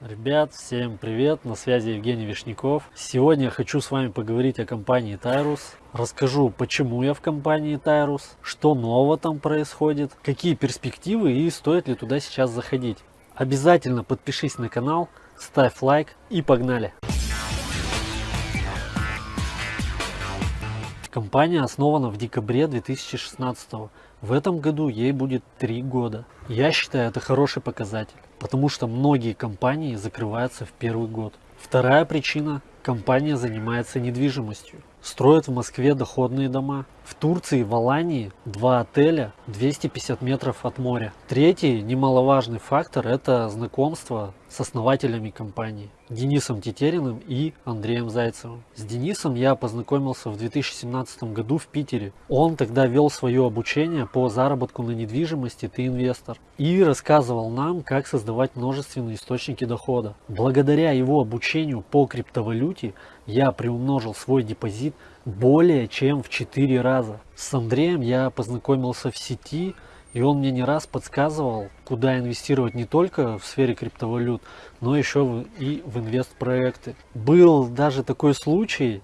Ребят, всем привет, на связи Евгений Вишняков. Сегодня я хочу с вами поговорить о компании Тайрус. Расскажу, почему я в компании Тайрус, что нового там происходит, какие перспективы и стоит ли туда сейчас заходить. Обязательно подпишись на канал, ставь лайк и погнали! Компания основана в декабре 2016 года. В этом году ей будет 3 года. Я считаю это хороший показатель, потому что многие компании закрываются в первый год. Вторая причина – компания занимается недвижимостью. Строят в Москве доходные дома. В Турции, в Алании два отеля 250 метров от моря. Третий немаловажный фактор – это знакомство с основателями компании Денисом Тетериным и Андреем Зайцевым. С Денисом я познакомился в 2017 году в Питере. Он тогда вел свое обучение по заработку на недвижимости «Ты инвестор» и рассказывал нам, как создавать множественные источники дохода. Благодаря его обучению по криптовалюте я приумножил свой депозит более чем в 4 раза. С Андреем я познакомился в сети, и он мне не раз подсказывал, куда инвестировать не только в сфере криптовалют, но еще и в инвестпроекты. Был даже такой случай,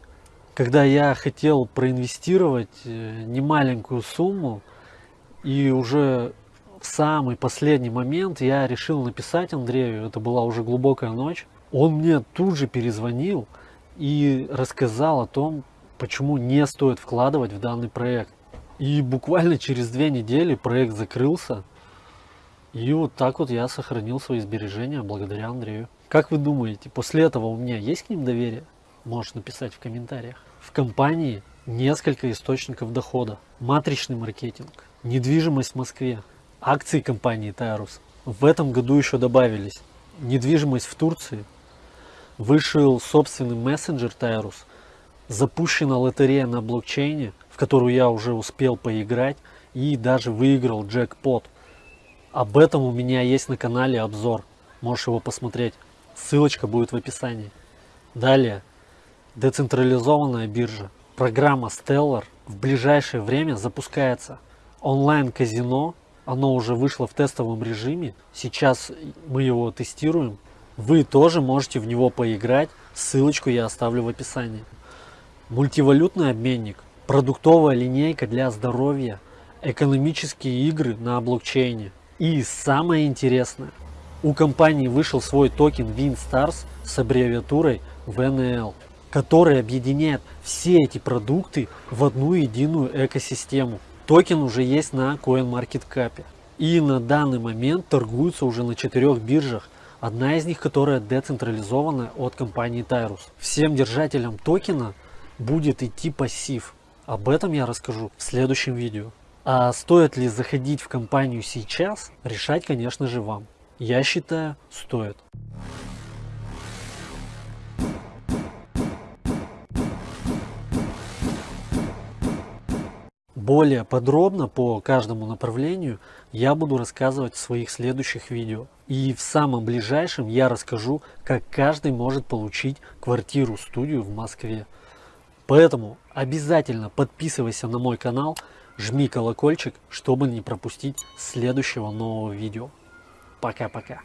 когда я хотел проинвестировать э, немаленькую сумму, и уже в самый последний момент я решил написать Андрею, это была уже глубокая ночь, он мне тут же перезвонил и рассказал о том, почему не стоит вкладывать в данный проект. И буквально через две недели проект закрылся. И вот так вот я сохранил свои сбережения благодаря Андрею. Как вы думаете, после этого у меня есть к ним доверие? Можешь написать в комментариях. В компании несколько источников дохода. Матричный маркетинг, недвижимость в Москве, акции компании Тайрус. В этом году еще добавились недвижимость в Турции, вышел собственный мессенджер Тайрус, запущена лотерея на блокчейне, в которую я уже успел поиграть и даже выиграл джекпот. Об этом у меня есть на канале обзор, можешь его посмотреть, ссылочка будет в описании. Далее, децентрализованная биржа, программа Stellar в ближайшее время запускается. Онлайн-казино, оно уже вышло в тестовом режиме, сейчас мы его тестируем. Вы тоже можете в него поиграть, ссылочку я оставлю в описании. Мультивалютный обменник, продуктовая линейка для здоровья, экономические игры на блокчейне. И самое интересное, у компании вышел свой токен WinStars с аббревиатурой VNL, который объединяет все эти продукты в одну единую экосистему. Токен уже есть на CoinMarketCap. И на данный момент торгуются уже на четырех биржах, одна из них которая децентрализована от компании Tyrus. Всем держателям токена будет идти пассив. Об этом я расскажу в следующем видео. А стоит ли заходить в компанию сейчас, решать, конечно же, вам. Я считаю, стоит. Более подробно по каждому направлению я буду рассказывать в своих следующих видео. И в самом ближайшем я расскажу, как каждый может получить квартиру-студию в Москве. Поэтому обязательно подписывайся на мой канал, жми колокольчик, чтобы не пропустить следующего нового видео. Пока-пока.